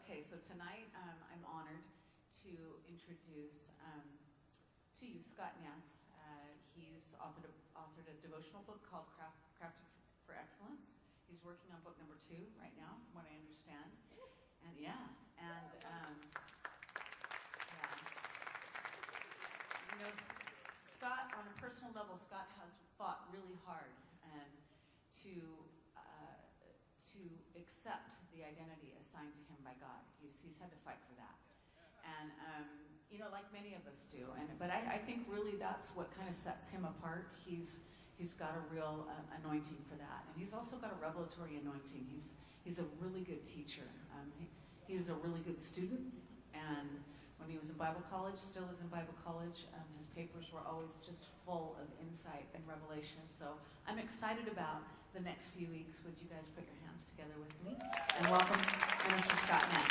Okay, so tonight um, I'm honored to introduce um, to you Scott Nath. Uh, he's authored a, authored a devotional book called Craft, Crafted for Excellence. He's working on book number two right now, from what I understand. And yeah, and um, yeah. You know, Scott, on a personal level, Scott has fought really hard and to to accept the identity assigned to him by God. He's, he's had to fight for that. And, um, you know, like many of us do. And, but I, I think really that's what kind of sets him apart. He's, he's got a real uh, anointing for that. And he's also got a revelatory anointing. He's, he's a really good teacher. Um, he, he was a really good student. And when he was in Bible college, still is in Bible college, um, his papers were always just full of insight and revelation. So I'm excited about the next few weeks. Would you guys put your hands together with me? And welcome Minister Scott Nath.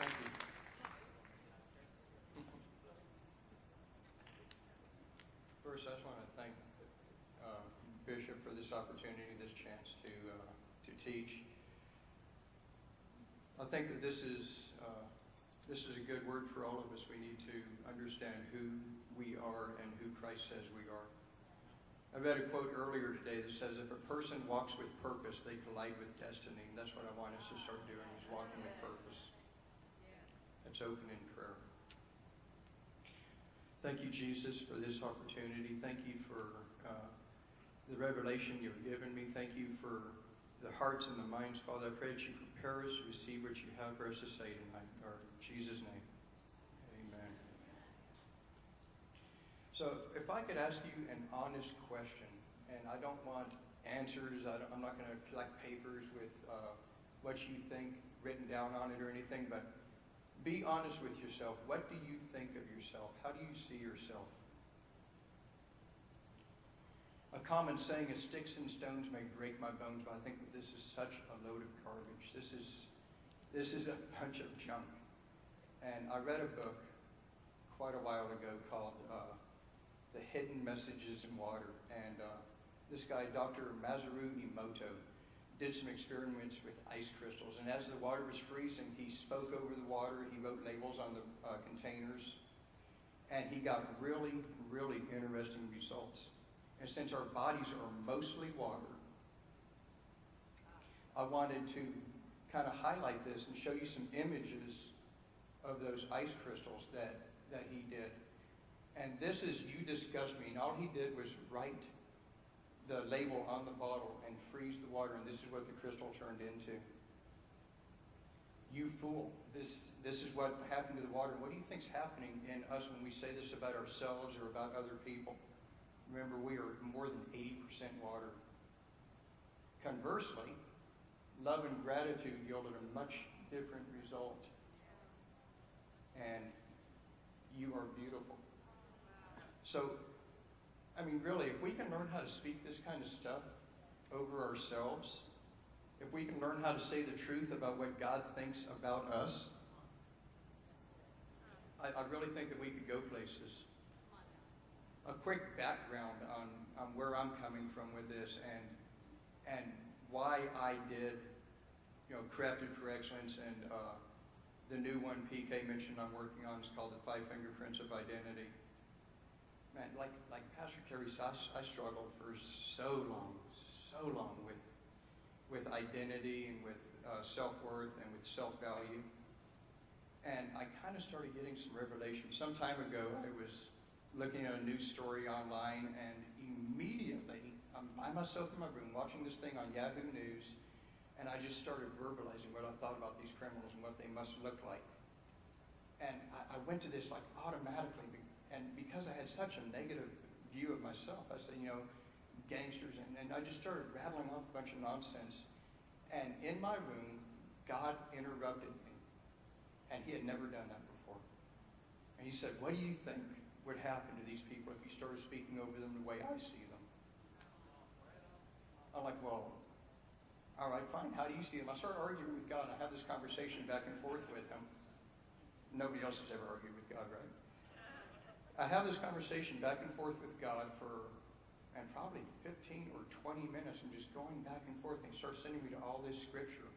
Thank you. First, I just want to thank uh, Bishop for this opportunity, this chance to uh, to teach. I think that this is uh, this is a good word for all of us. We need to understand who we are and who Christ says we are. I read a quote earlier today that says, "If a person walks with purpose, they collide with destiny." And that's what I want us to start doing: is walking with purpose. Let's open in prayer. Thank you, Jesus, for this opportunity. Thank you for uh, the revelation you've given me. Thank you for the hearts and the minds, Father. I pray that you prepare us to receive what you have for us to say tonight. Or in Jesus' name. Amen. So if, if I could ask you an honest question, and I don't want answers, I am not going to collect papers with uh, what you think written down on it or anything, but be honest with yourself. What do you think of yourself? How do you see yourself? A common saying is sticks and stones may break my bones, but I think that this is such a load of garbage. This is this is a bunch of junk. And I read a book quite a while ago called uh, The Hidden Messages in Water. And uh, this guy, Dr. Masaru Emoto, did some experiments with ice crystals. And as the water was freezing, he spoke over the water. He wrote labels on the uh, containers. And he got really, really interesting results. And since our bodies are mostly water, I wanted to kind of highlight this and show you some images of those ice crystals that, that he did. And this is You Disgust Me. And all he did was write the label on the bottle and freeze the water, and this is what the crystal turned into. You fool. This, this is what happened to the water. What do you think's happening in us when we say this about ourselves or about other people? Remember, we are more than 80% water. Conversely, love and gratitude yielded a much different result. And you are beautiful. So I mean, really, if we can learn how to speak this kind of stuff over ourselves, if we can learn how to say the truth about what God thinks about us, I, I really think that we could go places. A quick background on, on where I'm coming from with this and and why I did, you know, Crafted for Excellence and uh, the new one PK mentioned I'm working on is called the Five Fingerprints of Identity man, like like Pastor Kerry said, I, I struggled for so long, so long with with identity and with uh, self worth and with self value. And I kind of started getting some revelation. Some time ago, I was looking at a news story online, and immediately I'm by myself in my room watching this thing on Yahoo News, and I just started verbalizing what I thought about these criminals and what they must look like. And I, I went to this like automatically and because I had such a negative view of myself, I said, you know, gangsters, and, and I just started rattling off a bunch of nonsense. And in my room, God interrupted me. And he had never done that before. And he said, What do you think would happen to these people if you started speaking over them the way I see them? I'm like, Well, all right, fine. How do you see them? I started arguing with God. I had this conversation back and forth with him. Nobody else has ever argued with God, right? I have this conversation back and forth with God for, and probably 15 or 20 minutes and just going back and forth. And he started sending me to all this scripture.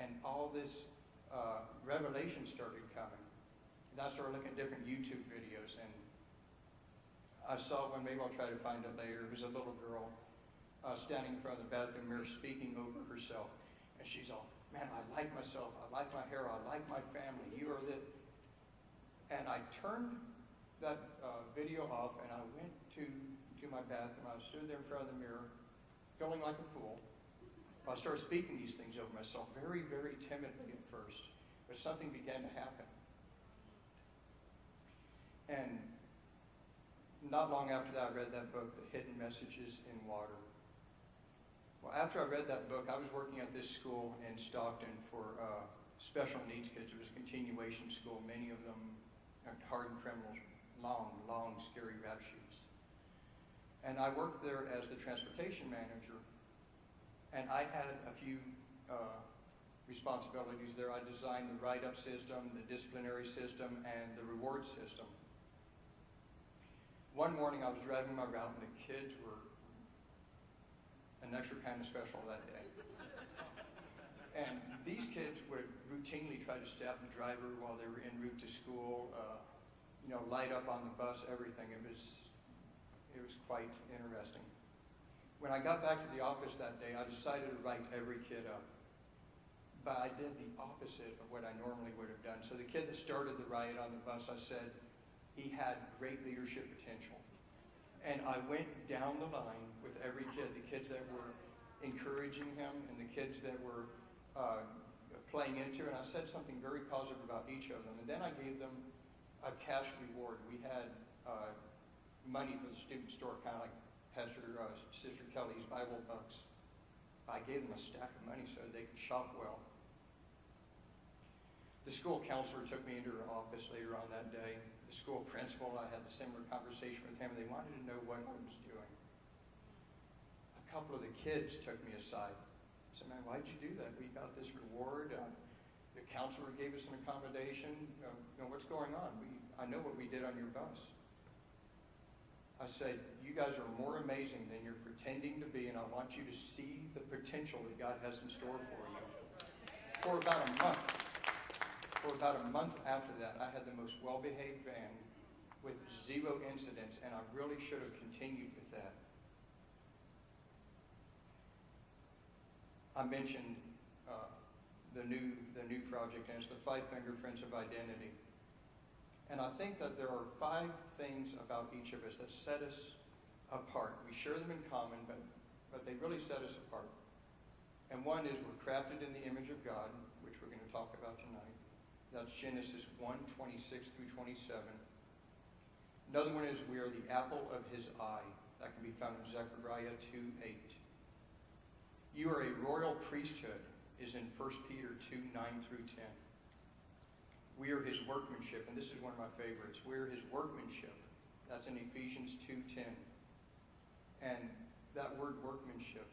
And all this uh, revelation started coming. And I started looking at different YouTube videos. And I saw one, maybe I'll try to find it later. It was a little girl uh, standing in front of the bathroom mirror speaking over herself. And she's all, man, I like myself. I like my hair. I like my family. You are the. And I turned that uh, video off and I went to, to my bathroom. I stood there in front of the mirror, feeling like a fool. I started speaking these things over myself very, very timidly at first, but something began to happen. And not long after that, I read that book, The Hidden Messages in Water. Well, after I read that book, I was working at this school in Stockton for uh, special needs kids. It was a continuation school, many of them hardened criminals, long, long, scary rap sheets. And I worked there as the transportation manager, and I had a few uh, responsibilities there. I designed the write-up system, the disciplinary system, and the reward system. One morning I was driving my route and the kids were an extra kind of special that day. And these kids would routinely try to stab the driver while they were en route to school, uh, you know, light up on the bus, everything. It was, it was quite interesting. When I got back to the office that day, I decided to write every kid up. But I did the opposite of what I normally would have done. So the kid that started the riot on the bus, I said, he had great leadership potential. And I went down the line with every kid, the kids that were encouraging him and the kids that were uh, playing into, and I said something very positive about each of them. And then I gave them a cash reward. We had uh, money for the student store, kind of like Pastor uh, Sister Kelly's Bible bucks. I gave them a stack of money so they could shop well. The school counselor took me into her office later on that day. The school principal, I had a similar conversation with him. They wanted to know what I was doing. A couple of the kids took me aside. I said, man, why'd you do that? We got this reward. Uh, the counselor gave us an accommodation. Uh, you know, what's going on? We, I know what we did on your bus. I said, you guys are more amazing than you're pretending to be, and I want you to see the potential that God has in store for you. For about a month, for about a month after that, I had the most well-behaved van with zero incidents, and I really should have continued with that. I mentioned the new the new project, and it's the Five Fingerprints of Identity. And I think that there are five things about each of us that set us apart. We share them in common, but but they really set us apart. And one is we're crafted in the image of God, which we're going to talk about tonight. That's Genesis 1, 26 through 27. Another one is we are the apple of his eye. That can be found in Zechariah 2, 8. You are a royal priesthood, is in 1 Peter 2, 9 through 10. We are his workmanship, and this is one of my favorites. We are his workmanship. That's in Ephesians 2.10. And that word workmanship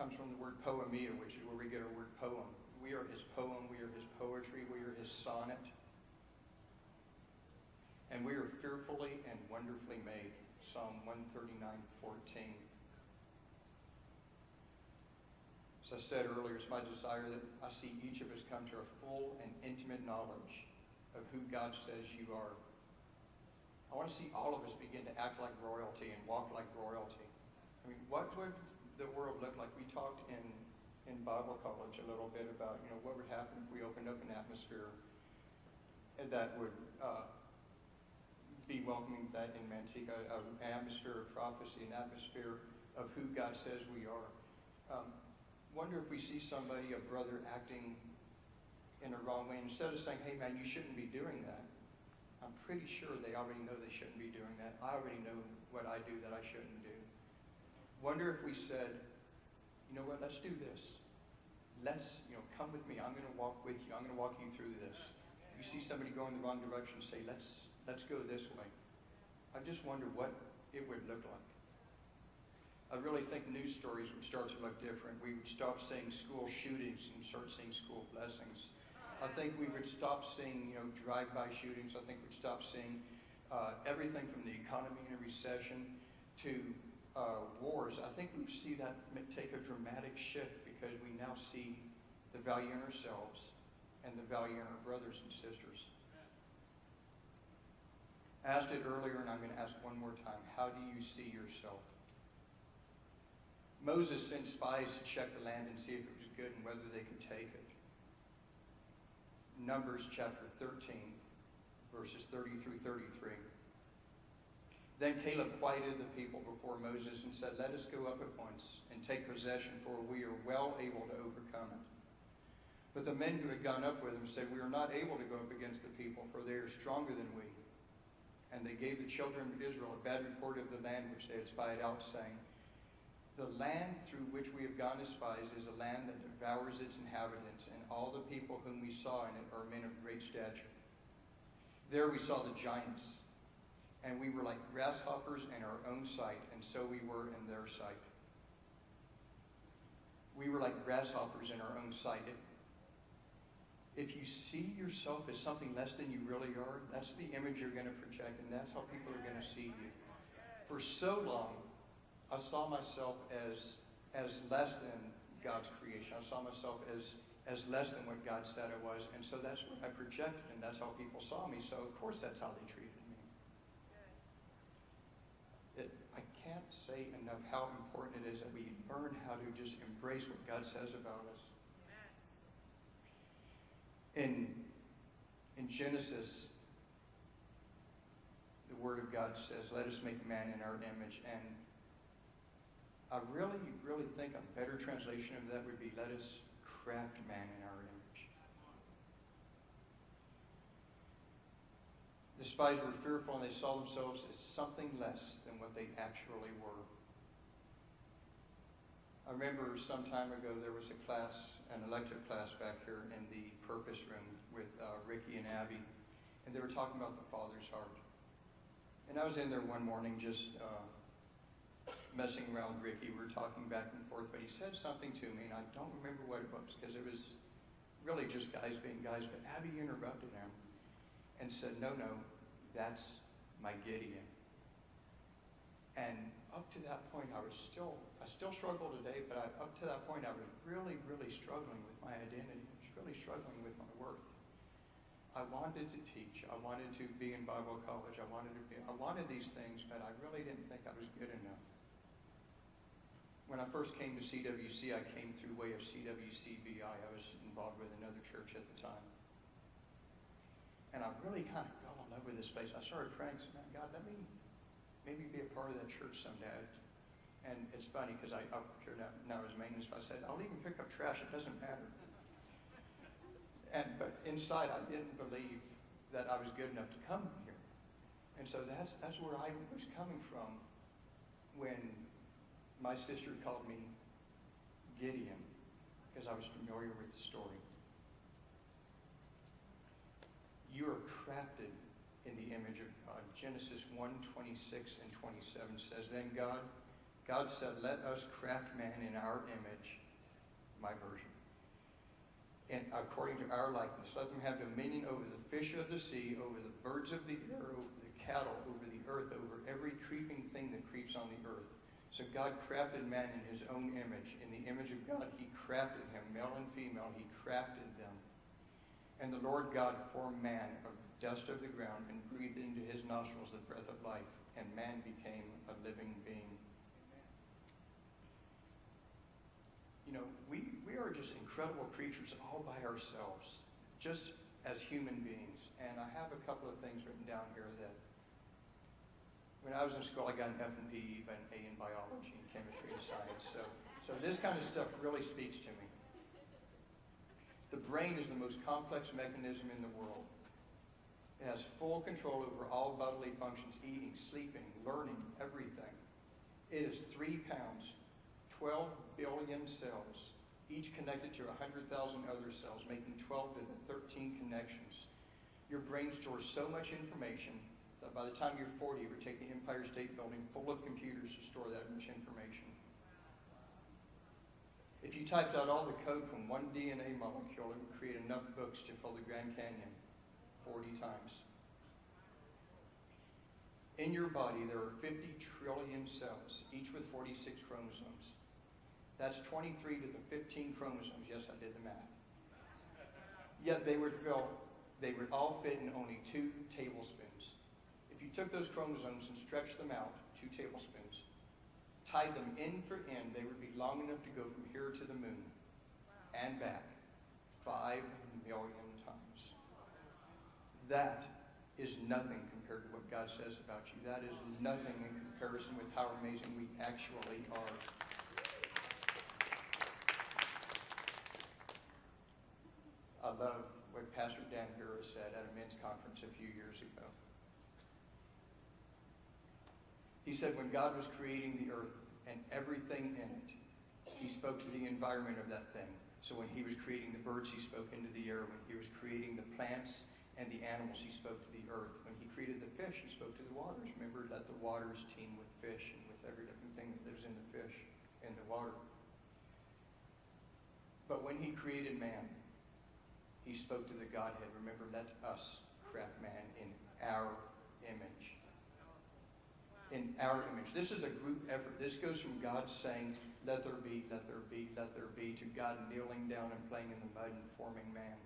comes from the word poiema, which is where we get our word poem. We are his poem, we are his poetry, we are his sonnet. And we are fearfully and wonderfully made. Psalm 139:14. As I said earlier, it's my desire that I see each of us come to a full and intimate knowledge of who God says you are. I want to see all of us begin to act like royalty and walk like royalty. I mean, what would the world look like? We talked in, in Bible college a little bit about, you know, what would happen if we opened up an atmosphere that would uh, be welcoming that in Manteca, an atmosphere of prophecy, an atmosphere of who God says we are. Um, wonder if we see somebody, a brother, acting in a wrong way, instead of saying, hey man, you shouldn't be doing that, I'm pretty sure they already know they shouldn't be doing that. I already know what I do that I shouldn't do. Wonder if we said, you know what, let's do this. Let's, you know, come with me. I'm going to walk with you. I'm going to walk you through this. You see somebody going the wrong direction, say, let's, let's go this way. I just wonder what it would look like. I really think news stories would start to look different. We would stop seeing school shootings and start seeing school blessings. I think we would stop seeing, you know, drive-by shootings. I think we'd stop seeing uh, everything from the economy in a recession to uh, wars, I think we see that take a dramatic shift because we now see the value in ourselves and the value in our brothers and sisters. I asked it earlier and I'm going to ask one more time. How do you see yourself? Moses sent spies to check the land and see if it was good and whether they could take it. Numbers chapter 13, verses 30 through 33. Then Caleb quieted the people before Moses and said, Let us go up at once and take possession, for we are well able to overcome it. But the men who had gone up with him said, We are not able to go up against the people, for they are stronger than we. And they gave the children of Israel a bad report of the land which they had spied out, saying, The land through which we have gone as spies is a land that devours its inhabitants, and all the people whom we saw in it are men of great stature. There we saw the giants, and we were like grasshoppers in our own sight, and so we were in their sight. We were like grasshoppers in our own sight. If, if you see yourself as something less than you really are, that's the image you're going to project, and that's how people are going to see you. For so long, I saw myself as, as less than God's creation. I saw myself as, as less than what God said I was, and so that's what I projected, and that's how people saw me. So, of course, that's how they treated me. It, I can't say enough how important it is that we learn how to just embrace what God says about us. In, in Genesis, the Word of God says, Let us make man in our image. And I really, really think a better translation of that would be, Let us craft man in our image. The spies were fearful and they saw themselves as something less than what they actually were. I remember some time ago there was a class, an elective class back here in the purpose room with uh, Ricky and Abby, and they were talking about the Father's heart. And I was in there one morning just uh, messing around with Ricky. We were talking back and forth, but he said something to me, and I don't remember what it was because it was really just guys being guys. But Abby interrupted him and said, No, no, that's my Gideon. And up to that point, I was still, I still struggle today, but I, up to that point, I was really, really struggling with my identity. I was really struggling with my worth. I wanted to teach. I wanted to be in Bible college. I wanted to be, I wanted these things, but I really didn't think I was good enough. When I first came to CWC, I came through way of CWCBI. I was involved with another church at the time. And I really kind of fell in love with this place. I started praying, man, God, let me maybe be a part of that church someday. And it's funny because I up here now, now as maintenance, but I said, I'll even pick up trash. It doesn't matter. And but inside, I didn't believe that I was good enough to come here. And so that's that's where I was coming from when my sister called me Gideon because I was familiar with the story. You are crafted in the image of God. Genesis 1 26 and 27 says, Then God, God said, Let us craft man in our image, my version, and according to our likeness. Let them have dominion over the fish of the sea, over the birds of the air, over the cattle, over the earth, over every creeping thing that creeps on the earth. So God crafted man in his own image. In the image of God, he crafted him, male and female, he crafted them. And the Lord God formed man of the dust of the ground and breathed into his nostrils the breath of life, and man became a living being. You know, we, we are just incredible creatures all by ourselves, just as human beings. And I have a couple of things written down here that when I was in school, I got an F in PE, but an A in biology and chemistry and science. So, so this kind of stuff really speaks to me. The brain is the most complex mechanism in the world. It has full control over all bodily functions, eating, sleeping, learning, everything. It is three pounds, 12 billion cells, each connected to 100,000 other cells, making 12 to the 13 connections. Your brain stores so much information that by the time you're 40, it would take the Empire State Building full of computers to store that much information. If you typed out all the code from one DNA molecule, it would create enough books to fill the Grand Canyon 40 times. In your body, there are 50 trillion cells, each with 46 chromosomes. That's 23 to the 15 chromosomes. Yes, I did the math. Yet they would fill, they would all fit in only two tablespoons. You took those chromosomes and stretched them out, two tablespoons, tied them end for end, they would be long enough to go from here to the moon and back five million times. That is nothing compared to what God says about you. That is nothing in comparison with how amazing we actually are. I love what Pastor Dan Harris said at a men's conference a few years ago. He said, when God was creating the earth and everything in it, he spoke to the environment of that thing. So when he was creating the birds, he spoke into the air. When he was creating the plants and the animals, he spoke to the earth. When he created the fish, he spoke to the waters. Remember, let the waters teem with fish and with every different thing that lives in the fish and the water. But when he created man, he spoke to the Godhead. Remember, let us craft man in our image. In our image. This is a group effort. This goes from God saying, let there be, let there be, let there be, to God kneeling down and playing in the mud and forming man.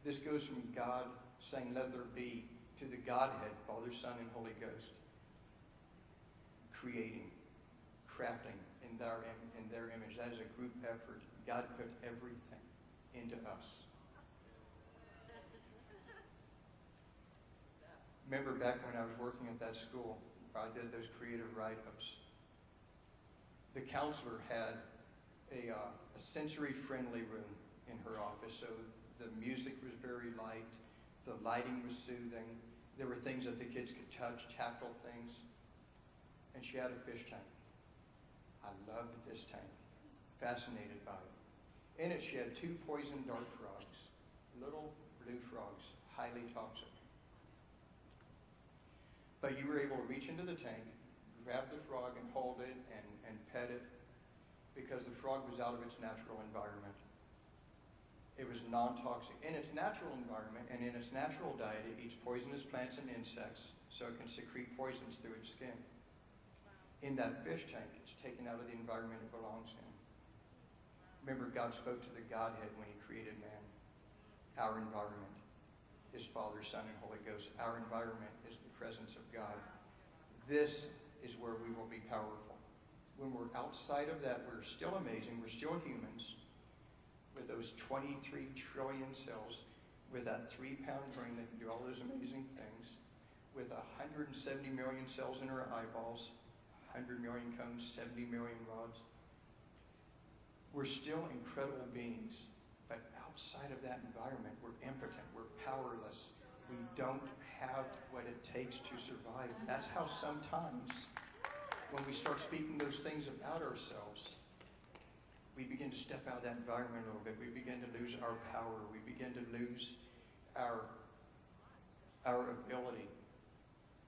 This goes from God saying, let there be, to the Godhead, Father, Son, and Holy Ghost, creating, crafting in their, in their image. That is a group effort. God put everything into us. Remember back when I was working at that school, I did those creative write-ups. The counselor had a, uh, a sensory-friendly room in her office, so the music was very light, the lighting was soothing, there were things that the kids could touch, tactile things, and she had a fish tank. I loved this tank, fascinated by it. In it, she had two poison dart frogs, little blue frogs, highly toxic. But you were able to reach into the tank, grab the frog and hold it and, and pet it because the frog was out of its natural environment. It was non-toxic. In its natural environment and in its natural diet, it eats poisonous plants and insects so it can secrete poisons through its skin. In that fish tank, it's taken out of the environment it belongs in. Remember, God spoke to the Godhead when he created man. Our environment is Father, Son, and Holy Ghost. Our environment is the presence of God. This is where we will be powerful. When we're outside of that, we're still amazing. We're still humans with those 23 trillion cells, with that three pound brain that can do all those amazing things, with 170 million cells in our eyeballs, 100 million cones, 70 million rods. We're still incredible beings, but outside of that environment, we're impotent, we're powerless. We don't have what it takes to survive. That's how sometimes, when we start speaking those things about ourselves, we begin to step out of that environment a little bit. We begin to lose our power. We begin to lose our, our ability.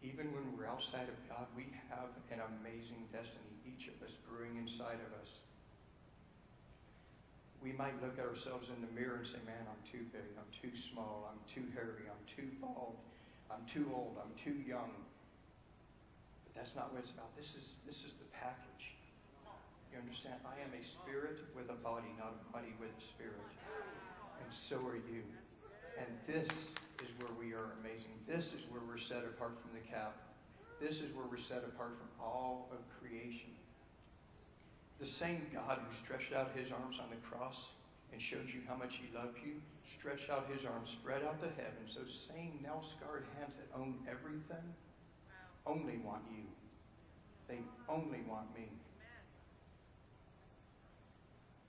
Even when we're outside of God, we have an amazing destiny, each of us brewing inside of us. We might look at ourselves in the mirror and say, man, I'm too big, I'm too small, I'm too hairy, I'm too bald, I'm too old, I'm too young. But that's not what it's about. This is, this is the package. You understand? I am a spirit with a body, not a body with a spirit. And so are you. And this is where we are amazing. This is where we're set apart from the cap. This is where we're set apart from all of creation. The same God who stretched out his arms on the cross and showed you how much he loved you, stretched out his arms, spread out the heavens. Those same nail scarred hands that own everything only want you. They only want me.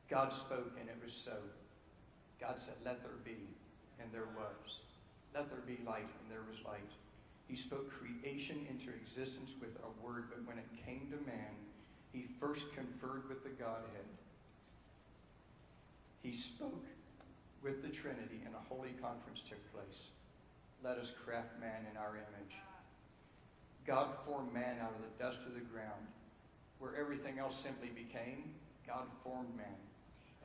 God spoke and it was so. God said, Let there be, and there was. Let there be light, and there was light. He spoke creation into existence with a word, but when it came to man, he first conferred with the Godhead. He spoke with the Trinity, and a holy conference took place. Let us craft man in our image. God formed man out of the dust of the ground. Where everything else simply became, God formed man.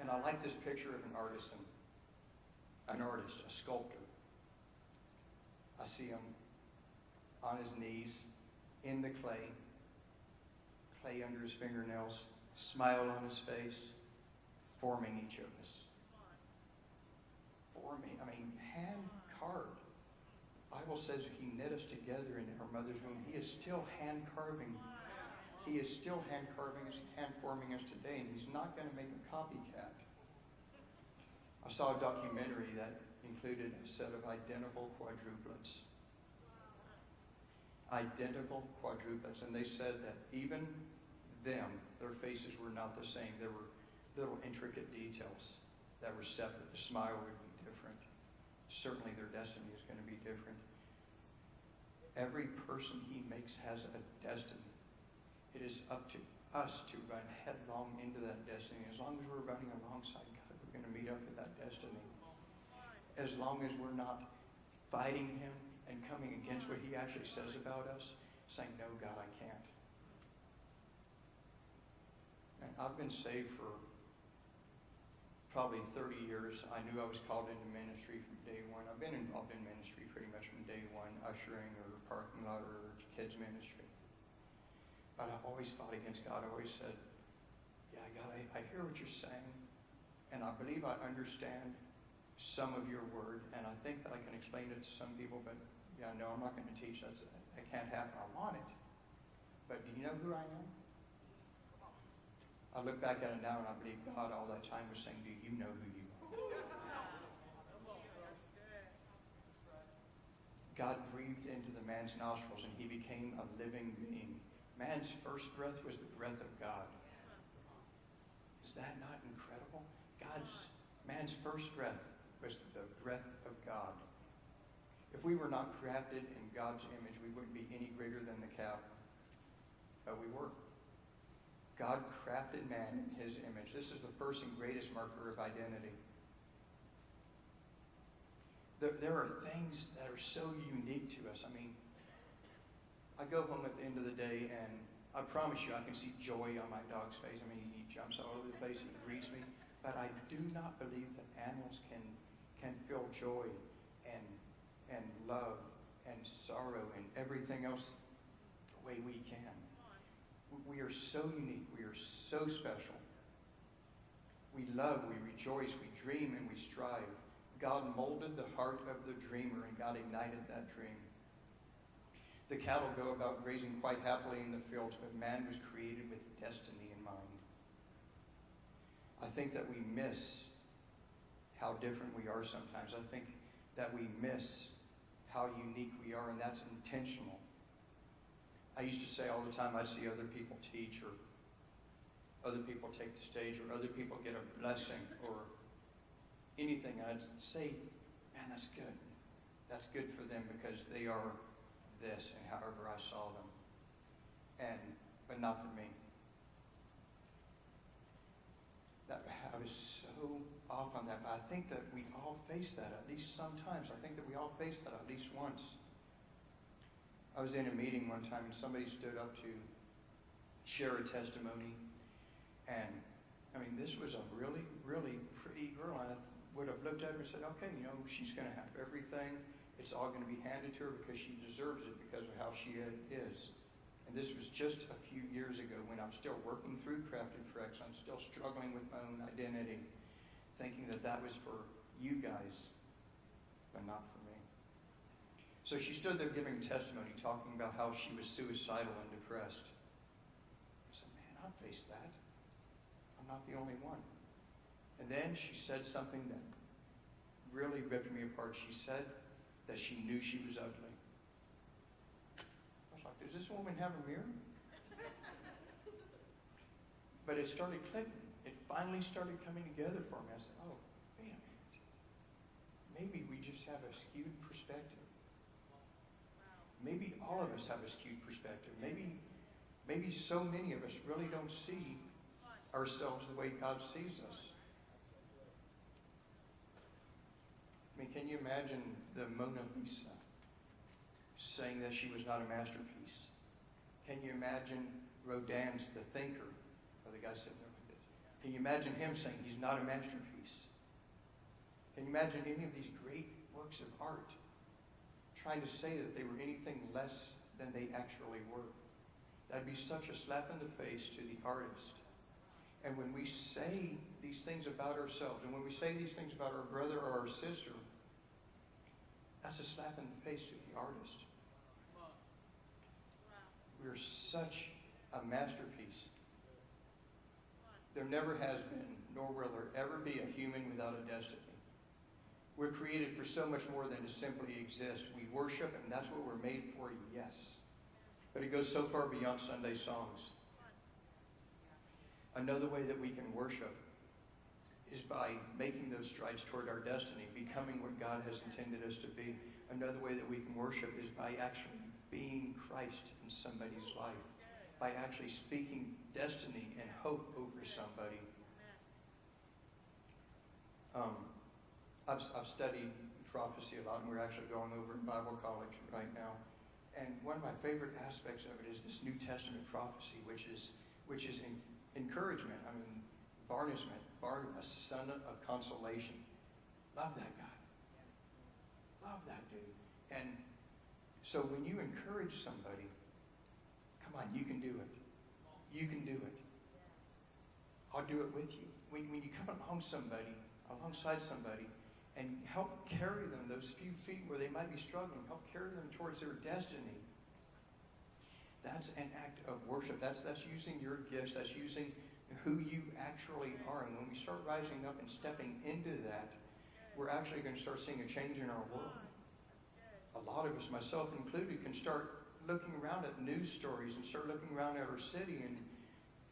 And I like this picture of an artisan, an artist, a sculptor. I see him on his knees, in the clay, clay under his fingernails, smile on his face, forming each of us. Forming, I mean, hand carved. Bible says he knit us together in our mother's womb. He is still hand carving. He is still hand carving us, hand forming us today, and he's not going to make a copycat. I saw a documentary that included a set of identical quadruplets. Identical quadruplets. And they said that even them, their faces were not the same. There were little intricate details that were separate. The smile would be different. Certainly their destiny is going to be different. Every person he makes has a destiny. It is up to us to run headlong into that destiny. As long as we're running alongside God, we're going to meet up with that destiny. As long as we're not fighting Him and coming against what He actually says about us, saying, No, God, I can't. And I've been saved for probably 30 years. I knew I was called into ministry from day one. I've been involved in ministry pretty much from day one, ushering or parking lot or kids ministry. But I've always fought against God. I always said, Yeah, God, I, I hear what you're saying, and I believe I understand some of your word, and I think that I can explain it to some people, but yeah, no, I'm not going to teach. That's, that can't happen. I want it. But do you know who I am? I look back at it now and I believe God all that time was saying, Do you know who you are? God breathed into the man's nostrils and he became a living being. Man's first breath was the breath of God. Is that not incredible? God's man's first breath was the breath of God. If we were not crafted in God's image, we wouldn't be any greater than the cow. But we were. God crafted man in his image. This is the first and greatest marker of identity. There, there are things that are so unique to us. I mean, I go home at the end of the day and I promise you I can see joy on my dog's face. I mean, he jumps all over the place, he greets me. But I do not believe that animals can, can feel joy and, and love and sorrow and everything else the way we can. We are so unique. We are so special. We love, we rejoice, we dream, and we strive. God molded the heart of the dreamer, and God ignited that dream. The cattle go about grazing quite happily in the fields, but man was created with destiny in mind. I think that we miss how different we are sometimes. I think that we miss how unique we are, and that's intentional. I used to say all the time I'd see other people teach or other people take the stage or other people get a blessing or anything. I'd say, man, that's good. That's good for them because they are this and however I saw them. And but not for me. That I was so off on that. But I think that we all face that at least sometimes. I think that we all face that at least once. I was in a meeting one time and somebody stood up to share a testimony. And I mean, this was a really, really pretty girl. I would have looked at her and said, okay, you know, she's going to have everything. It's all going to be handed to her because she deserves it because of how she is. And this was just a few years ago when I'm still working through Crafted for Excellence, still struggling with my own identity, thinking that that was for you guys, but not for me. So she stood there giving testimony, talking about how she was suicidal and depressed. I said, man, I've faced that. I'm not the only one. And then she said something that really ripped me apart. She said that she knew she was ugly. I was like, does this woman have a mirror? but it started clicking. It finally started coming together for me. I said, oh, minute. Maybe we just have a skewed perspective. Maybe all of us have a skewed perspective. Maybe, maybe so many of us really don't see ourselves the way God sees us. I mean, can you imagine the Mona Lisa saying that she was not a masterpiece? Can you imagine Rodin's The Thinker, or the guy sitting there like this? Can you imagine him saying he's not a masterpiece? Can you imagine any of these great works of art trying to say that they were anything less than they actually were. That'd be such a slap in the face to the artist. And when we say these things about ourselves, and when we say these things about our brother or our sister, that's a slap in the face to the artist. We're such a masterpiece. There never has been, nor will there ever be, a human without a destiny. We're created for so much more than to simply exist. We worship, and that's what we're made for, yes. But it goes so far beyond Sunday songs. Another way that we can worship is by making those strides toward our destiny, becoming what God has intended us to be. Another way that we can worship is by actually being Christ in somebody's life, by actually speaking destiny and hope over somebody. Um, I've, I've studied prophecy a lot, and we're actually going over in Bible college right now. And one of my favorite aspects of it is this New Testament prophecy, which is which is in, encouragement. I mean, Barnabas, Barnabas, son of consolation. Love that guy. Love that dude. And so when you encourage somebody, come on, you can do it. You can do it. I'll do it with you. When, when you come along somebody, alongside somebody, and help carry them those few feet where they might be struggling, help carry them towards their destiny. That's an act of worship. That's, that's using your gifts. That's using who you actually are. And when we start rising up and stepping into that, we're actually going to start seeing a change in our world. A lot of us, myself included, can start looking around at news stories and start looking around at our city and,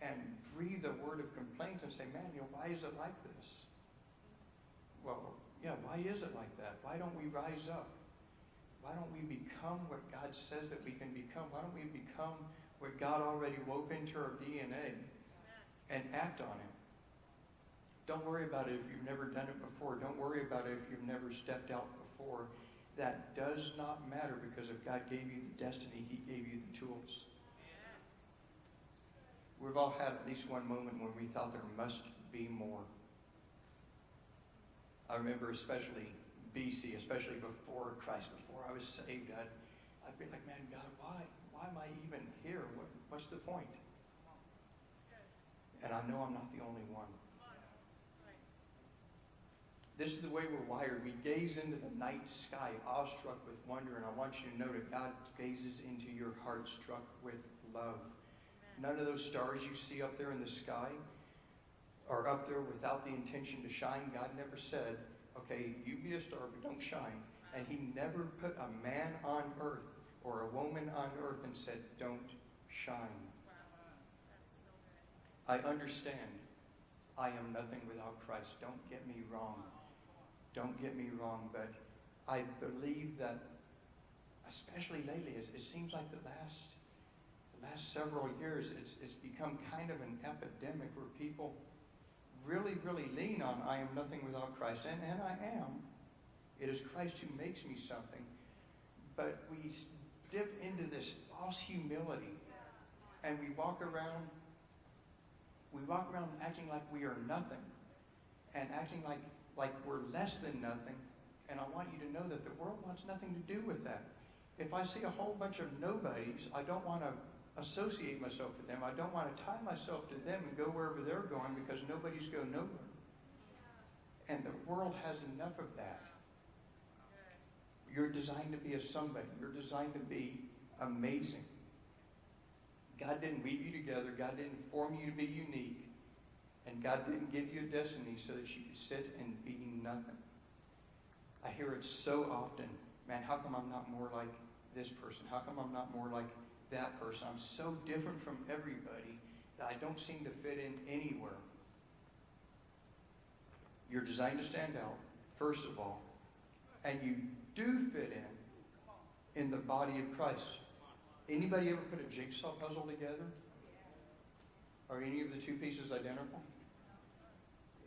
and breathe a word of complaint and say, man, you know, why is it like this? Well, yeah, why is it like that? Why don't we rise up? Why don't we become what God says that we can become? Why don't we become what God already wove into our DNA and act on it? Don't worry about it if you've never done it before. Don't worry about it if you've never stepped out before. That does not matter because if God gave you the destiny, He gave you the tools. We've all had at least one moment when we thought there must be more. I remember especially BC, especially before Christ, before I was saved, I'd, I'd be like, man, God, why? Why am I even here? What, what's the point? And I know I'm not the only one. This is the way we're wired. We gaze into the night sky, awestruck with wonder, and I want you to know that God gazes into your heart, struck with love. None of those stars you see up there in the sky are up there without the intention to shine. God never said, okay, you be a star, but don't shine. And He never put a man on earth or a woman on earth and said, don't shine. I understand. I am nothing without Christ. Don't get me wrong. Don't get me wrong, but I believe that, especially lately, it, seems like the last the last several years, it's it's become kind of an epidemic where people really, really lean on I am nothing without Christ. And, and I am. It is Christ who makes me something. But we dip into this false humility and we walk around we walk around acting like we are nothing and acting like, like we're less than nothing. And I want you to know that the world wants nothing to do with that. If I see a whole bunch of nobodies, I don't want to associate myself with them. I don't want to tie myself to them and go wherever they're going because nobody's go nowhere. And the world has enough of that. You're designed to be a somebody. You're designed to be amazing. God didn't weave you together. God didn't form you to be unique. And God didn't give you a destiny so that you could sit and be nothing. I hear it so often. Man, how come I'm not more like this person? How come I'm not more like that person? I'm so different from everybody that I don't seem to fit in anywhere. You're designed to stand out, first of all. And you do fit in in the body of Christ. Anybody ever put a jigsaw puzzle together? Are any of the two pieces identical?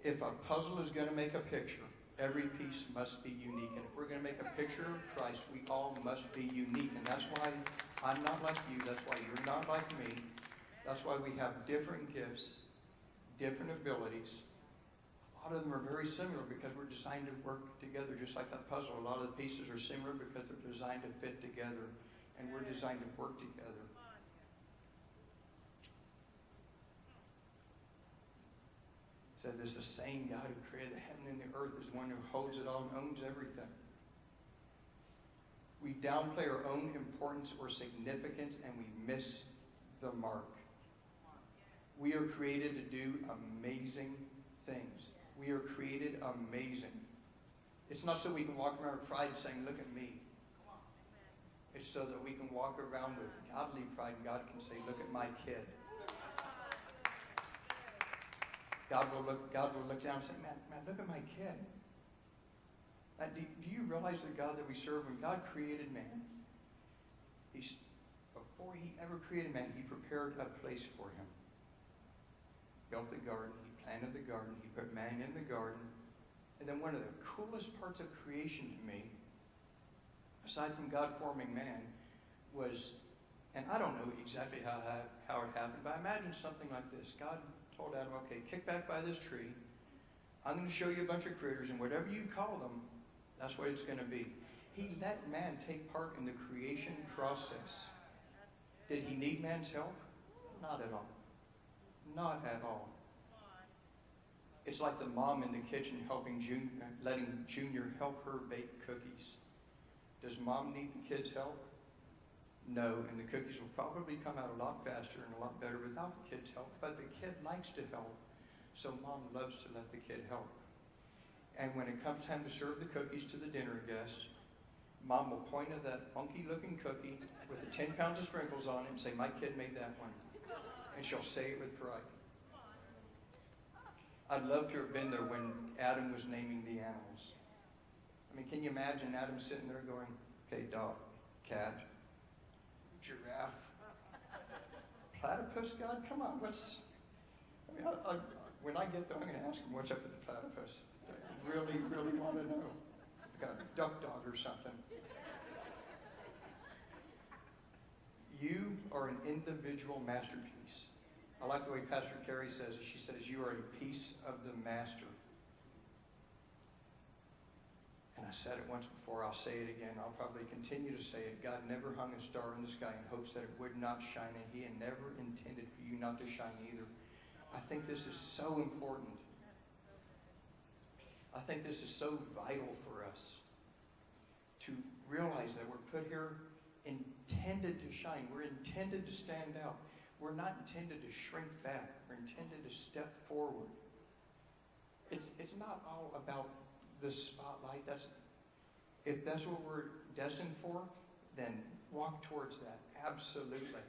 If a puzzle is going to make a picture, every piece must be unique. And if we're going to make a picture of Christ, we all must be unique. And that's why I'm not like you. That's why you're not like me. That's why we have different gifts, different abilities. A lot of them are very similar because we're designed to work together just like that puzzle. A lot of the pieces are similar because they're designed to fit together. and we're designed to work together. Said "There's the same God who created the heaven and the earth is one who holds it all and owns everything. We downplay our own importance or significance and we miss the mark. We are created to do amazing things. We are created amazing. It's not so we can walk around with pride saying, Look at me. It's so that we can walk around with godly pride and God can say, Look at my kid. God will look, God will look down and say, Man, man look at my kid. Do, do you realize the God that we serve, when God created man, he's, before he ever created man, he prepared a place for him. Built the garden, he planted the garden, he put man in the garden. And then one of the coolest parts of creation to me, aside from God forming man, was, and I don't know exactly how, how it happened, but I imagine something like this. God told Adam, okay, kick back by this tree. I'm going to show you a bunch of critters, and whatever you call them, that's what it's going to be. He let man take part in the creation process. Did he need man's help? Not at all. Not at all. It's like the mom in the kitchen helping Junior, letting Junior help her bake cookies. Does mom need the kids' help? No, and the cookies will probably come out a lot faster and a lot better without the kids' help. But the kid likes to help, so mom loves to let the kid help. And when it comes time to serve the cookies to the dinner guest, mom will point at that funky looking cookie with the 10 pounds of sprinkles on it and say, My kid made that one. And she'll say it with pride. I'd love to have been there when Adam was naming the animals. I mean, can you imagine Adam sitting there going, okay, dog, cat, giraffe, platypus, God, come on, what's. I mean, I, I, when I get there, I'm going to ask him, what's up with the platypus? Really, really want to know. I got a duck dog or something. You are an individual masterpiece. I like the way Pastor Carey says it. She says, You are a piece of the master. And I said it once before, I'll say it again. I'll probably continue to say it. God never hung a star in the sky in hopes that it would not shine, and He had never intended for you not to shine either. I think this is so important. I think this is so vital for us to realize that we're put here intended to shine. We're intended to stand out. We're not intended to shrink back. We're intended to step forward. It's, it's not all about the spotlight. That's, if that's what we're destined for, then walk towards that. Absolutely.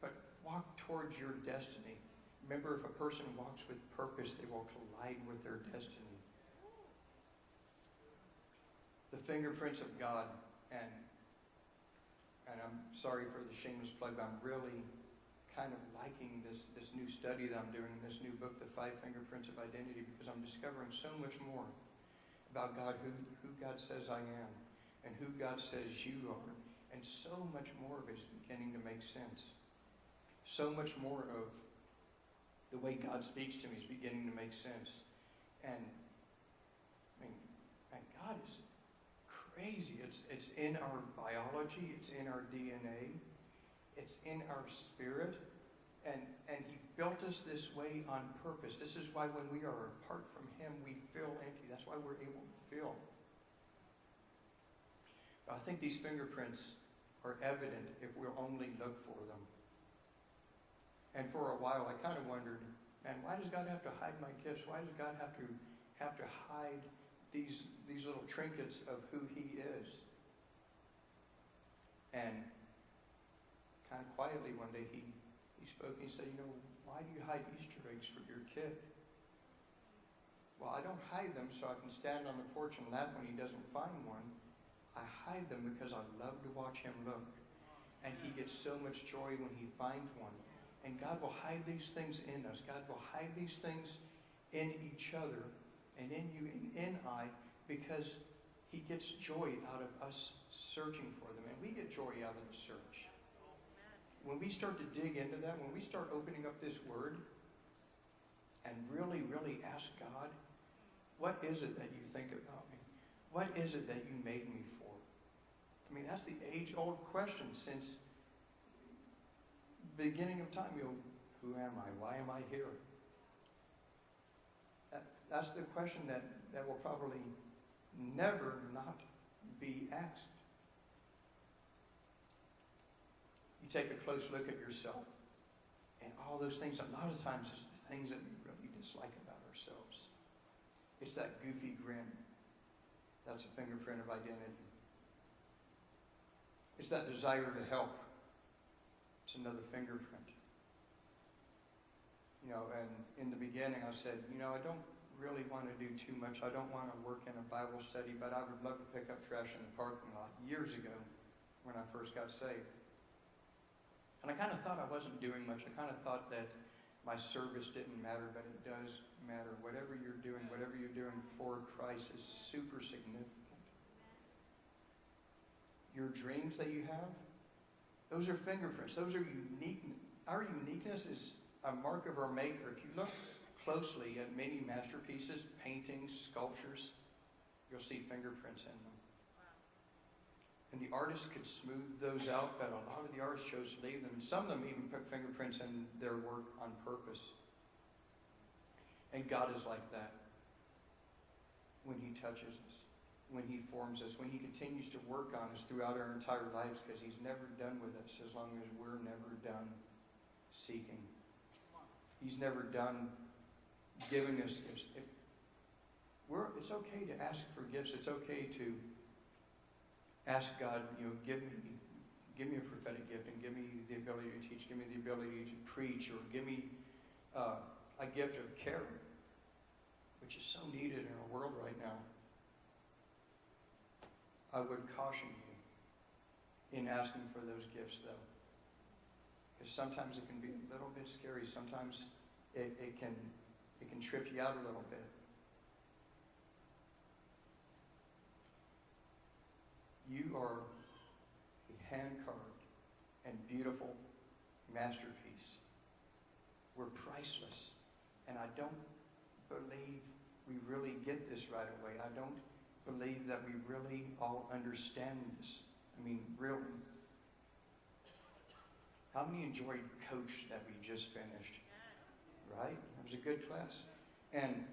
But walk towards your destiny. Remember, if a person walks with purpose, they will collide with their destiny. The fingerprints of God, and and I'm sorry for the shameless plug, but I'm really kind of liking this, this new study that I'm doing, this new book, The Five Fingerprints of Identity, because I'm discovering so much more about God, who, who God says I am, and who God says you are. And so much more of it is beginning to make sense. So much more of the way God speaks to me is beginning to make sense. And I mean, and God is crazy. It's, it's in our biology, it's in our DNA. It's in our spirit. And, and He built us this way on purpose. This is why when we are apart from Him, we feel empty. That's why we're able to feel. I think these fingerprints are evident if we'll only look for them. And for a while, I kind of wondered, man, why does God have to hide my gifts? Why does God have to have to hide these these little trinkets of who He is? And kind of quietly one day he, he spoke and he said, You know, why do you hide Easter eggs for your kid? Well, I don't hide them so I can stand on the porch and laugh when he doesn't find one. I hide them because I love to watch him look. And he gets so much joy when he finds one. And God will hide these things in us. God will hide these things in each other and in you and in I because he gets joy out of us searching for them. And we get joy out of the search when we start to dig into that, when we start opening up this word and really, really ask God, what is it that you think about me? What is it that you made me for? I mean, that's the age-old question since beginning of time. You know, who am I? Why am I here? That, that's the question that, that will probably never not be asked. You take a close look at yourself, and all those things, a lot of times, it's the things that we really dislike about ourselves. It's that goofy grin. That's a fingerprint of identity. It's that desire to help. It's another fingerprint. You know, and in the beginning I said, you know, I don't really want to do too much. I don't want to work in a Bible study, but I would love to pick up trash in the parking lot years ago when I first got saved. And I kind of thought I wasn't doing much. I kind of thought that my service didn't matter, but it does matter. Whatever you're doing, whatever you're doing for Christ is super significant. Your dreams that you have, those are fingerprints. Those are unique. Our uniqueness is a mark of our Maker. If you look closely at many masterpieces, paintings, sculptures, you'll see fingerprints in them. And the artist could smooth those out, but a lot of the artists chose to leave them. And some of them even put fingerprints in their work on purpose. And God is like that when He touches us, when He forms us, when He continues to work on us throughout our entire lives, because He's never done with us as long as we're never done seeking. He's never done giving us gifts. If we're, it's okay to ask for gifts. It's okay to ask God, you know, give me, give me a prophetic gift and give me the ability to teach, give me the ability to preach, or give me uh, a gift of care, which is so needed in our world right now. I would caution you in asking for those gifts, though. Because sometimes it can be a little bit scary. Sometimes it, it, can, it can trip you out a little bit. You are a hand-carved and beautiful masterpiece. We're priceless. And I don't believe we really get this right away. I don't believe that we really all understand this. I mean, really. How many enjoyed Coach that we just finished? Right? Was a good class. And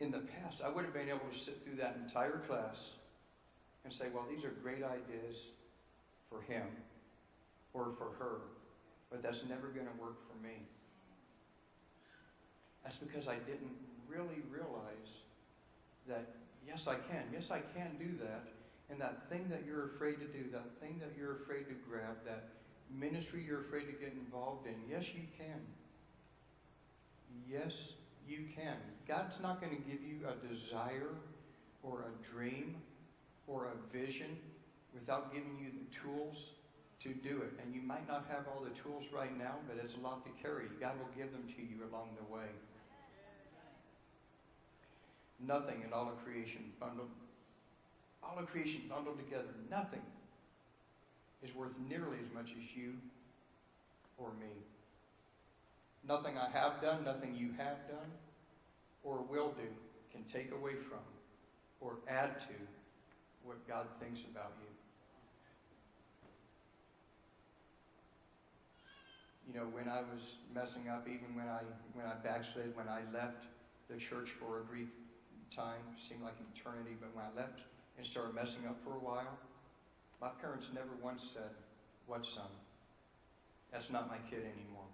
in the past, I would have been able to sit through that entire class and say, well, these are great ideas for him or for her, but that's never going to work for me. That's because I didn't really realize that, yes, I can. Yes, I can do that. And that thing that you're afraid to do, that thing that you're afraid to grab, that ministry you're afraid to get involved in, yes, you can. Yes, you can. God's not going to give you a desire or a dream or a vision without giving you the tools to do it. And you might not have all the tools right now, but it's a lot to carry. God will give them to you along the way. Nothing in all of creation bundled, all of creation bundled together, nothing is worth nearly as much as you or me. Nothing I have done, nothing you have done or will do can take away from or add to what God thinks about you. You know, when I was messing up, even when I when I backslid, when I left the church for a brief time, seemed like eternity, but when I left and started messing up for a while, my parents never once said, What son? That's not my kid anymore.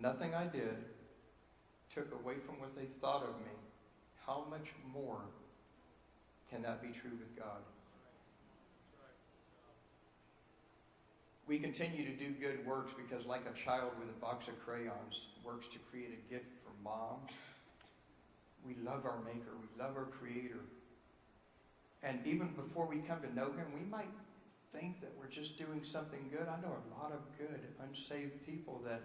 Nothing I did took away from what they thought of me. How much more can that be true with God? We continue to do good works because, like a child with a box of crayons works to create a gift for mom, we love our Maker, we love our Creator. And even before we come to know Him, we might think that we're just doing something good. I know a lot of good, unsaved people that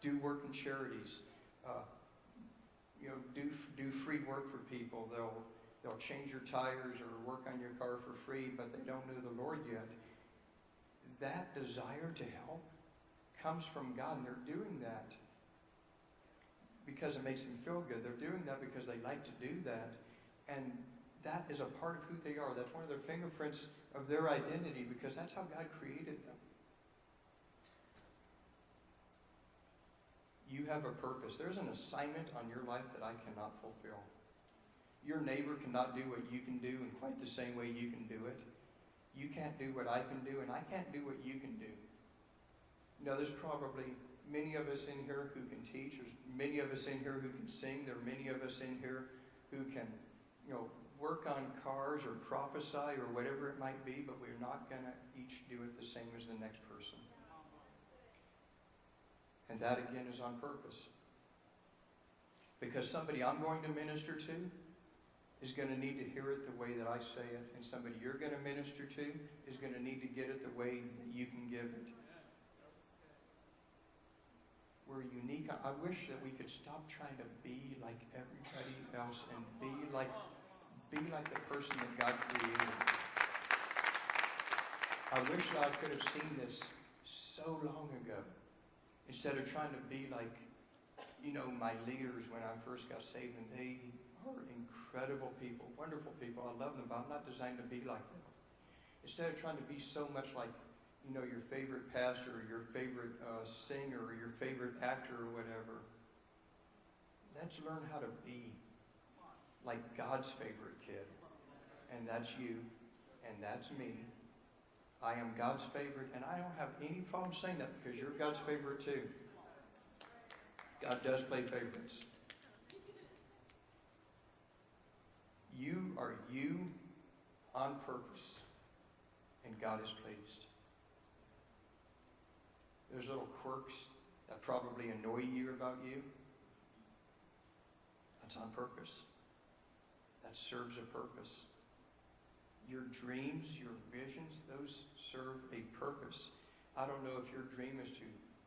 do work in charities, uh, you know, do do free work for people. They'll they'll change your tires or work on your car for free, but they don't know the Lord yet. That desire to help comes from God, and they're doing that because it makes them feel good. They're doing that because they like to do that, and that is a part of who they are. That's one of their fingerprints of their identity because that's how God created them. You have a purpose. There's an assignment on your life that I cannot fulfill. Your neighbor cannot do what you can do in quite the same way you can do it. You can't do what I can do, and I can't do what you can do. Know, there's probably many of us in here who can teach. There's many of us in here who can sing. There are many of us in here who can, you know, work on cars or prophesy or whatever it might be, but we're not going to each do it the same as the next person. And that again is on purpose. Because somebody I'm going to minister to is going to need to hear it the way that I say it, and somebody you're going to minister to is going to need to get it the way that you can give it. We're unique. I wish that we could stop trying to be like everybody else and be like be like the person that God created. I wish that I could have seen this so long ago. Instead of trying to be like, you know, my leaders when I first got saved, and they are incredible people, wonderful people. I love them, but I'm not designed to be like them. Instead of trying to be so much like, you know, your favorite pastor or your favorite uh, singer or your favorite actor or whatever, let's learn how to be like God's favorite kid. And that's you, and that's me. I am God's favorite, and I don't have any problem saying that because you're God's favorite too. God does play favorites. You are you on purpose, and God is pleased. There's little quirks that probably annoy you about you. That's on purpose. That serves a purpose. Your dreams, your visions, those serve a purpose. I don't know if your dream is to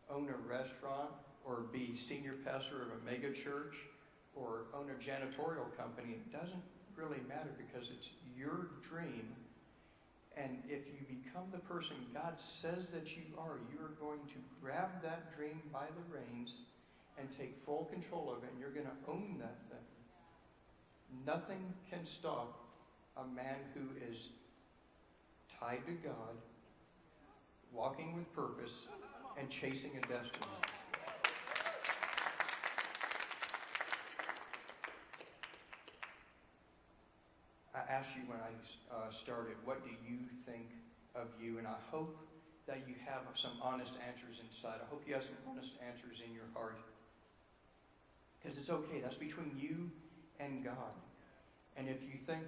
own a restaurant or be senior pastor of a mega church or own a janitorial company. It doesn't really matter because it's your dream. And if you become the person God says that you are, you're going to grab that dream by the reins and take full control of it, and you're going to own that thing. Nothing can stop a man who is tied to God, walking with purpose, and chasing a destiny. I asked you when I uh, started, what do you think of you? And I hope that you have some honest answers inside. I hope you have some honest answers in your heart. Because it's okay. That's between you and God. And if you think,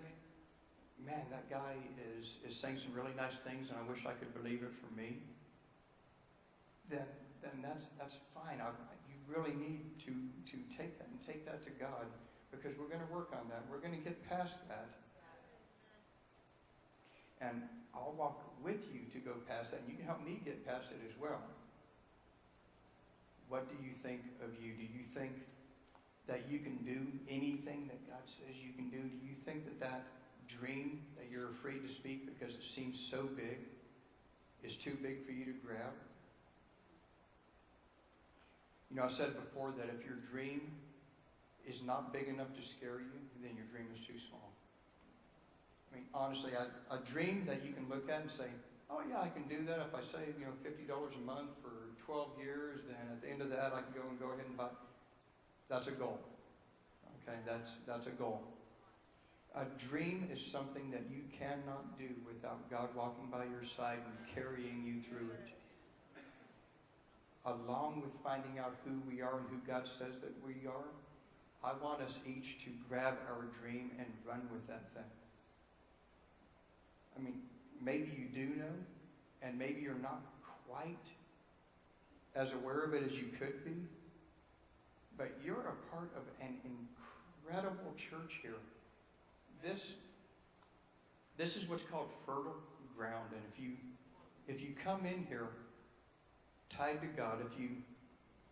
man, that guy is, is saying some really nice things and I wish I could believe it for me, then, then that's, that's fine. I, you really need to, to take that and take that to God because we're going to work on that. We're going to get past that. And I'll walk with you to go past that, and you can help me get past it as well. What do you think of you? Do you think that you can do anything that God says you can do? Do you think that that dream that you're afraid to speak because it seems so big is too big for you to grab? You know, I said before that if your dream is not big enough to scare you, then your dream is too small. I mean, honestly, a, a dream that you can look at and say, oh yeah, I can do that. If I save, you know, $50 a month for 12 years, then at the end of that, I can go and go ahead and buy. That's a goal. Okay, that's, that's a goal. A dream is something that you cannot do without God walking by your side and carrying you through it. Along with finding out who we are and who God says that we are, I want us each to grab our dream and run with that thing. I mean, maybe you do know, and maybe you're not quite as aware of it as you could be, but you're a part of an incredible church here. This, this is what's called fertile ground, and if you, if you come in here tied to God, if you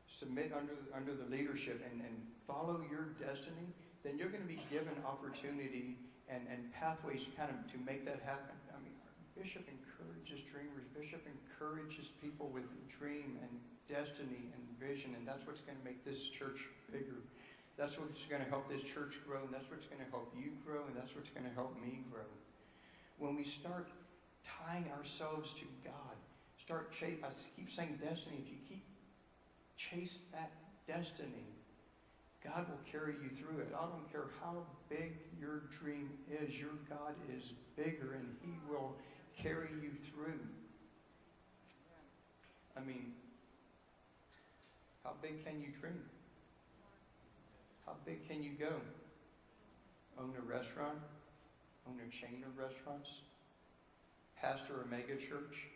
submit under, under the leadership and, and follow your destiny, then you're going to be given opportunity and, and pathways kind of to make that happen. I mean, Bishop encourages dreamers. Bishop encourages people with dream and destiny and vision, and that's what's going to make this church bigger. That's what's going to help this church grow, and that's what's going to help you grow, and that's what's going to help me grow. When we start tying ourselves to God, start chase. I keep saying destiny. If you keep chase that destiny, God will carry you through it. I don't care how big your dream is. Your God is bigger, and He will carry you through. I mean, how big can you dream? How big can you go? Own a restaurant? Own a chain of restaurants? Pastor a mega church?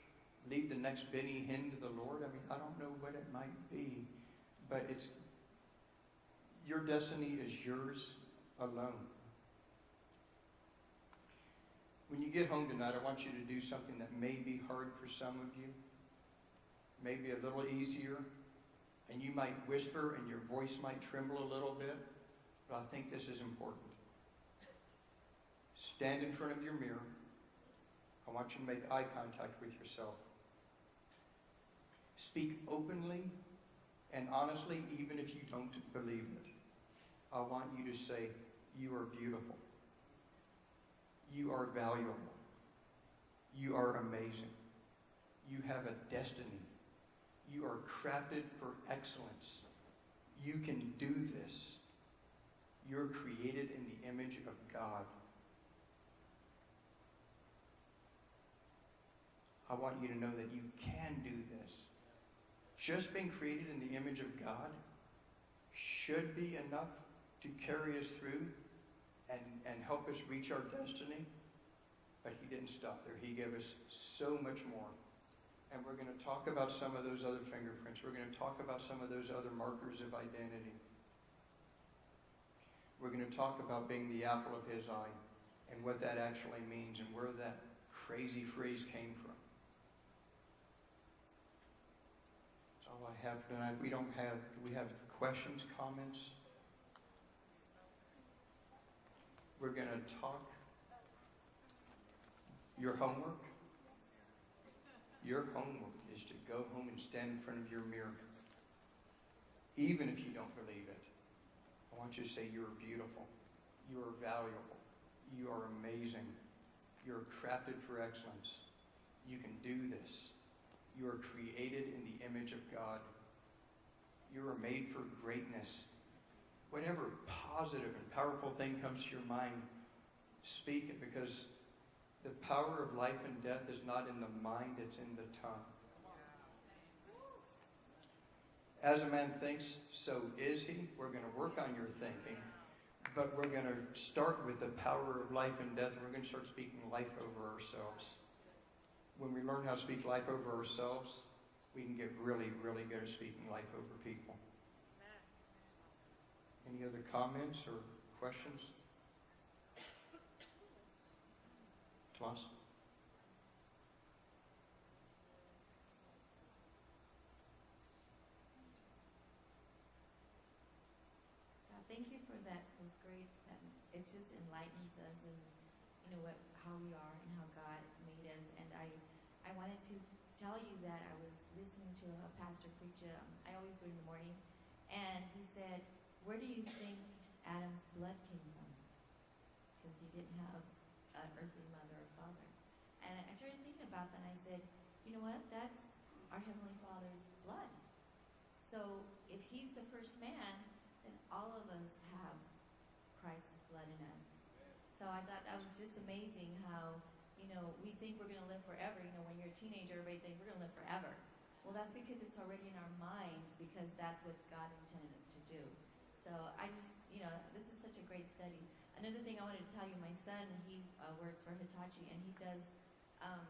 Lead the next Benny Hinn to the Lord? I mean, I don't know what it might be, but it's your destiny is yours alone. When you get home tonight, I want you to do something that may be hard for some of you, maybe a little easier, and you might whisper and your voice might tremble a little bit, but I think this is important. Stand in front of your mirror. I want you to make eye contact with yourself. Speak openly and honestly, even if you don't believe it. I want you to say, You are beautiful. You are valuable. You are amazing. You have a destiny. You are crafted for excellence. You can do this. You're created in the image of God. I want you to know that you can do this. Just being created in the image of God should be enough to carry us through and, and help us reach our destiny. But He didn't stop there. He gave us so much more. And we're going to talk about some of those other fingerprints. We're going to talk about some of those other markers of identity. We're going to talk about being the apple of His eye and what that actually means and where that crazy phrase came from. That's all I have tonight. We don't have, do we have questions, comments? We're going to talk your homework. Your homework is to go home and stand in front of your mirror. Even if you don't believe it. I want you to say, You're beautiful. You are valuable. You are amazing. You're crafted for excellence. You can do this. You are created in the image of God. You are made for greatness. Whatever positive and powerful thing comes to your mind, speak it because the power of life and death is not in the mind, it's in the tongue. As a man thinks, so is he. We're going to work on your thinking, but we're going to start with the power of life and death, and we're going to start speaking life over ourselves. When we learn how to speak life over ourselves, we can get really, really good at speaking life over people. Any other comments or questions? Tomas? Thank you for that. It was great. It just enlightens us and, you know, what, how we are and how God made us. And I, I wanted to tell you that I was listening to a pastor preach, um, I always do in the morning, and he said, where do you think Adam's blood came from? Because he didn't have an earthly mother or father. And I started thinking about that, and I said, you know what? That's our Heavenly Father's blood. So if he's the first man, then all of us have Christ's blood in us. So I thought that was just amazing how, you know, we think we're going to live forever. You know, when you're a teenager, everybody thinks we're going to live forever. Well, that's because it's already in our minds because that's what God intended us to do. So I just, you know, this is such a great study. Another thing I wanted to tell you, my son, he uh, works for Hitachi and he does, um,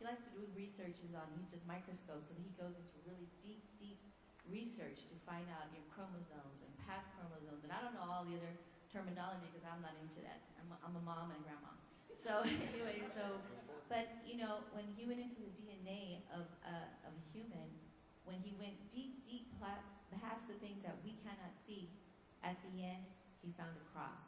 he likes to do researches on, he does microscopes and he goes into really deep, deep research to find out your chromosomes and past chromosomes. And I don't know all the other terminology because I'm not into that. I'm a, I'm a mom and a grandma. So anyway, so, but you know, when he went into the DNA of, uh, of a human, when he went deep, deep past the things that we cannot see, at the end, he found a cross.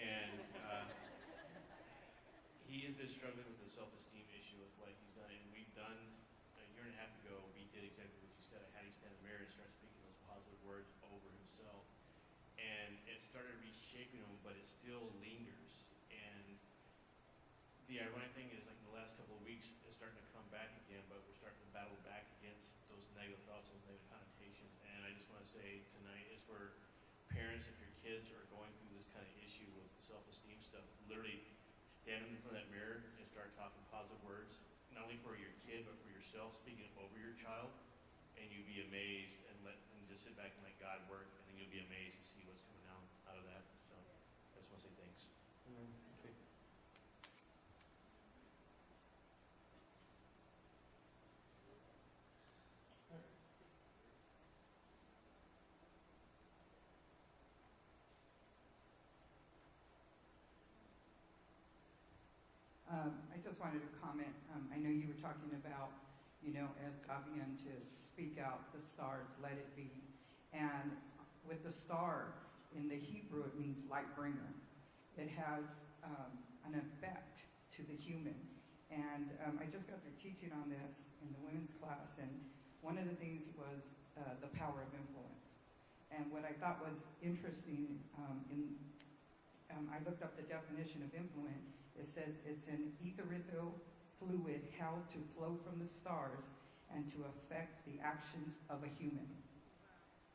And uh, he has been struggling with a self-esteem issue with what he's done. And we've done, a year and a half ago, we did exactly what you said. I had him stand in the mirror and start speaking those positive words over himself. And it started reshaping him, but it still lingers. And the ironic thing is, like in the last couple of weeks, it's starting to come back again, but we're starting to battle back against those negative thoughts, those negative connotations. And I just want to say tonight is for parents, if your kids are going through this kind of issue with self-esteem stuff, literally stand in front of that mirror and start talking positive words, not only for your kid, but for yourself, speaking over your child. And you'd be amazed and let and just sit back and let God work, and then you'll be amazed to see what's coming out, out of that. So I just want to say thanks. Okay. Um, I just wanted to comment, um, I know you were talking about, you know, as God began to speak out the stars, let it be. And with the star, in the Hebrew, it means light bringer. It has um, an effect to the human. And um, I just got through teaching on this in the women's class, and one of the things was uh, the power of influence. And what I thought was interesting, um, in, um, I looked up the definition of influence, it says it's an ethereal fluid held to flow from the stars and to affect the actions of a human.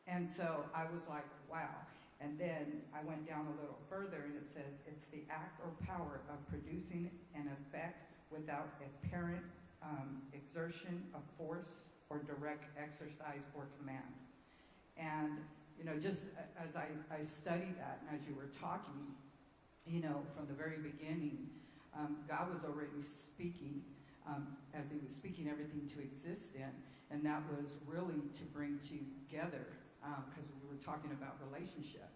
And so I was like, wow. And then I went down a little further and it says it's the act or power of producing an effect without apparent um, exertion of force or direct exercise or command. And, you know, just as I, I studied that and as you were talking, you know, from the very beginning, um, God was already speaking um, as He was speaking everything to exist in, and that was really to bring together, because we were talking about relationship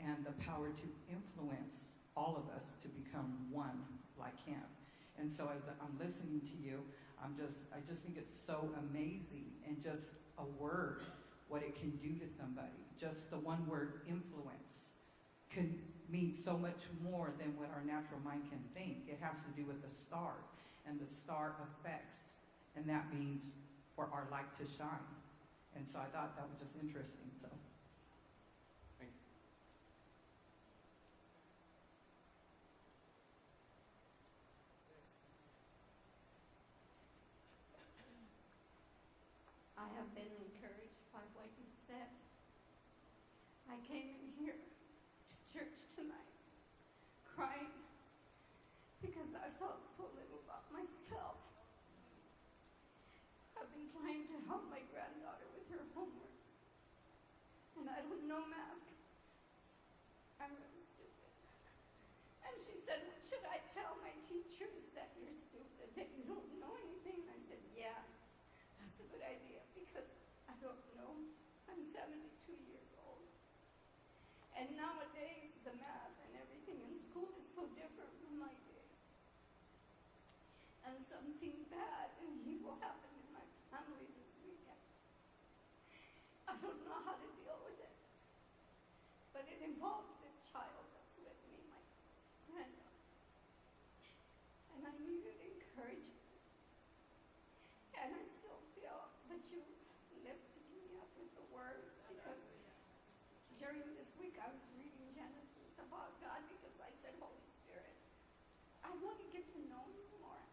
and the power to influence all of us to become one like Him. And so as I'm listening to you, I'm just, I just think it's so amazing and just a word, what it can do to somebody. Just the one word influence can mean so much more than what our natural mind can think. It has to do with the star and the star effects, and that means for our light to shine. And so I thought that was just interesting. So Thank you. I have been encouraged by what you said. I came in here to church tonight crying because I felt so little about myself. I've been trying to help my granddaughter with her homework, and I don't know math. I'm stupid. And she said, should I tell my teachers that you're stupid, that you don't know anything? And I said, Yeah. That's a good idea because I don't know. I'm 72 years old. And nowadays, the math and everything in school is so different from my day. And something bad and evil happened in my family this weekend. I don't know how to deal with it. But it involves this child that's with me, my granddaughter. And I needed encouragement. And I still feel that you lifted me up with the words because during this week I was reading Genesis about God because I said, Holy Spirit, I want to get to know you more.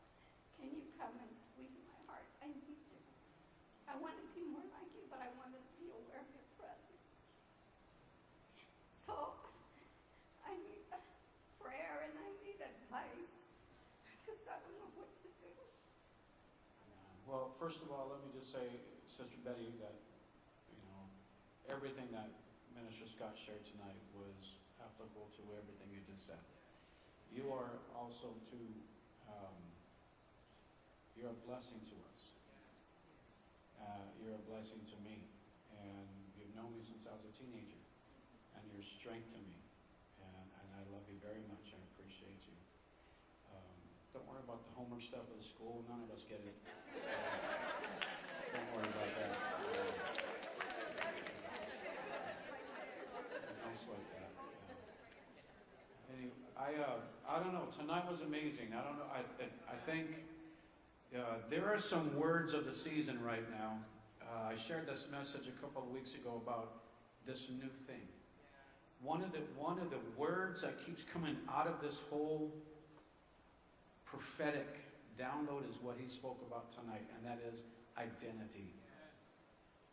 Can you come and squeeze my heart? I need you. I want to be more like you, but I want to be aware of your presence. So I need prayer and I need advice because I don't know what to do. Well, first of all, let me just say, Sister Betty, that, you know, everything that Minister Scott shared tonight was applicable to everything you just said. You are also to, um, you're a blessing to us. Uh, you're a blessing to me. And you've known me since I was a teenager. And you're strength to me. And, and I love you very much. I appreciate you. Um, don't worry about the homework stuff at school. None of us get it. Don't worry about that. Uh, I don't know, tonight was amazing. I don't know, I, I- I think, uh, there are some words of the season right now. Uh, I shared this message a couple of weeks ago about this new thing. One of the, one of the words that keeps coming out of this whole prophetic download is what he spoke about tonight, and that is identity.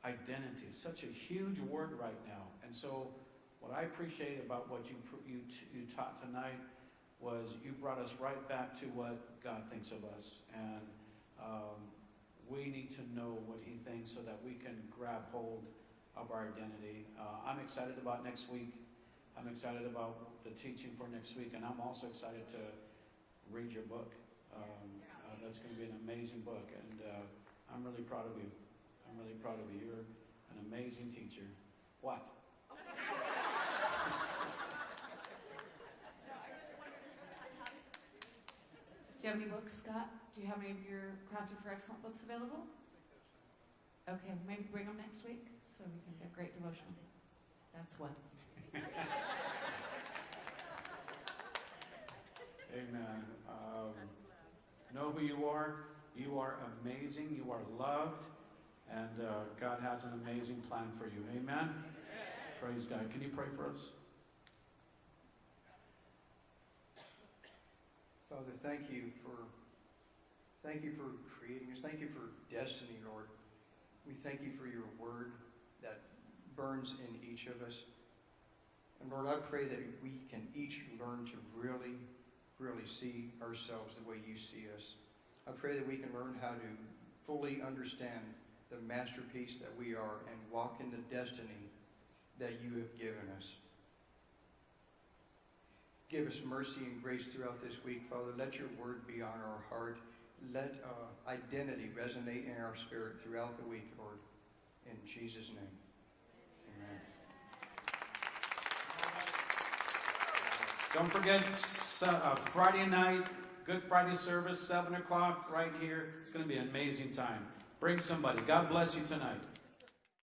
Identity, such a huge word right now. And so, what I appreciate about what you, you, you taught tonight was you brought us right back to what God thinks of us. And um, we need to know what He thinks so that we can grab hold of our identity. Uh, I'm excited about next week. I'm excited about the teaching for next week, and I'm also excited to read your book. Um, uh, that's going to be an amazing book, and uh, I'm really proud of you. I'm really proud of you. You're an amazing teacher. What? Do you have any books, Scott? Do you have any of your Crafted for Excellent books available? Okay, maybe bring them next week so we can get great devotion. That's what. Amen. Um, know who you are. You are amazing. You are loved. And uh, God has an amazing plan for you. Amen. Praise God. Can you pray for us? Father, thank you for, thank you for creating us. Thank you for destiny, Lord. We thank you for your word that burns in each of us. And Lord, I pray that we can each learn to really, really see ourselves the way you see us. I pray that we can learn how to fully understand the masterpiece that we are and walk in the destiny that you have given us. Give us mercy and grace throughout this week, Father. Let your word be on our heart. Let uh, identity resonate in our spirit throughout the week, Lord. In Jesus' name. Amen. Don't forget uh, Friday night, Good Friday service, 7 o'clock, right here. It's going to be an amazing time. Bring somebody. God bless you tonight.